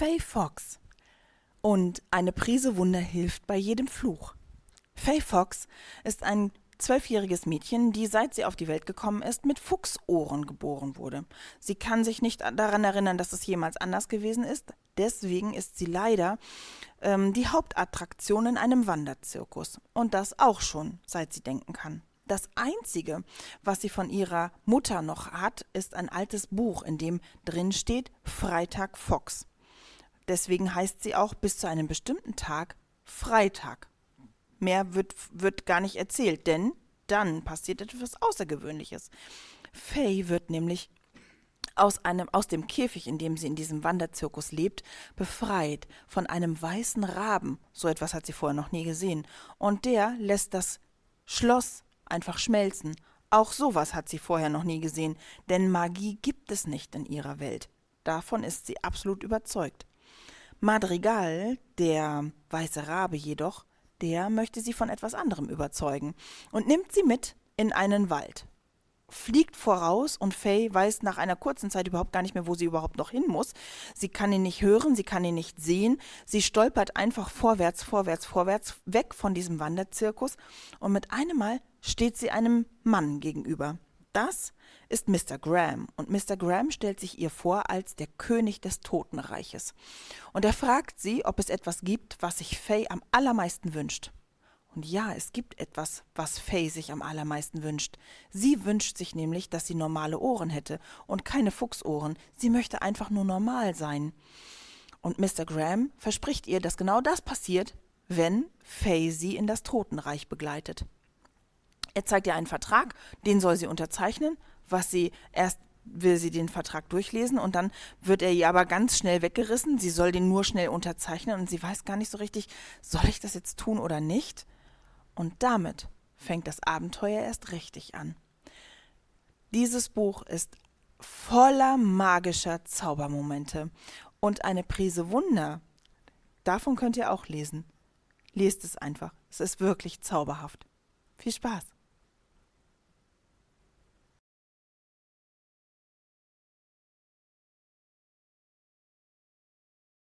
Faye Fox. Und eine Prise Wunder hilft bei jedem Fluch. Faye Fox ist ein zwölfjähriges Mädchen, die seit sie auf die Welt gekommen ist, mit Fuchsohren geboren wurde. Sie kann sich nicht daran erinnern, dass es jemals anders gewesen ist. Deswegen ist sie leider ähm, die Hauptattraktion in einem Wanderzirkus. Und das auch schon, seit sie denken kann. Das Einzige, was sie von ihrer Mutter noch hat, ist ein altes Buch, in dem drin steht Freitag Fox. Deswegen heißt sie auch bis zu einem bestimmten Tag Freitag. Mehr wird, wird gar nicht erzählt, denn dann passiert etwas Außergewöhnliches. Faye wird nämlich aus, einem, aus dem Käfig, in dem sie in diesem Wanderzirkus lebt, befreit von einem weißen Raben. So etwas hat sie vorher noch nie gesehen. Und der lässt das Schloss einfach schmelzen. Auch sowas hat sie vorher noch nie gesehen, denn Magie gibt es nicht in ihrer Welt. Davon ist sie absolut überzeugt. Madrigal, der weiße Rabe jedoch, der möchte sie von etwas anderem überzeugen und nimmt sie mit in einen Wald. Fliegt voraus und Faye weiß nach einer kurzen Zeit überhaupt gar nicht mehr, wo sie überhaupt noch hin muss. Sie kann ihn nicht hören, sie kann ihn nicht sehen. Sie stolpert einfach vorwärts, vorwärts, vorwärts, weg von diesem Wanderzirkus und mit einem Mal steht sie einem Mann gegenüber. Das ist Mr. Graham und Mr. Graham stellt sich ihr vor als der König des Totenreiches. Und er fragt sie, ob es etwas gibt, was sich Faye am allermeisten wünscht. Und ja, es gibt etwas, was Faye sich am allermeisten wünscht. Sie wünscht sich nämlich, dass sie normale Ohren hätte und keine Fuchsohren. Sie möchte einfach nur normal sein. Und Mr. Graham verspricht ihr, dass genau das passiert, wenn Faye sie in das Totenreich begleitet. Er zeigt ihr einen Vertrag, den soll sie unterzeichnen, was sie erst will sie den Vertrag durchlesen und dann wird er ihr aber ganz schnell weggerissen. Sie soll den nur schnell unterzeichnen und sie weiß gar nicht so richtig, soll ich das jetzt tun oder nicht? Und damit fängt das Abenteuer erst richtig an. Dieses Buch ist voller magischer Zaubermomente und eine Prise Wunder. Davon könnt ihr auch lesen. Lest es einfach. Es ist wirklich zauberhaft. Viel Spaß!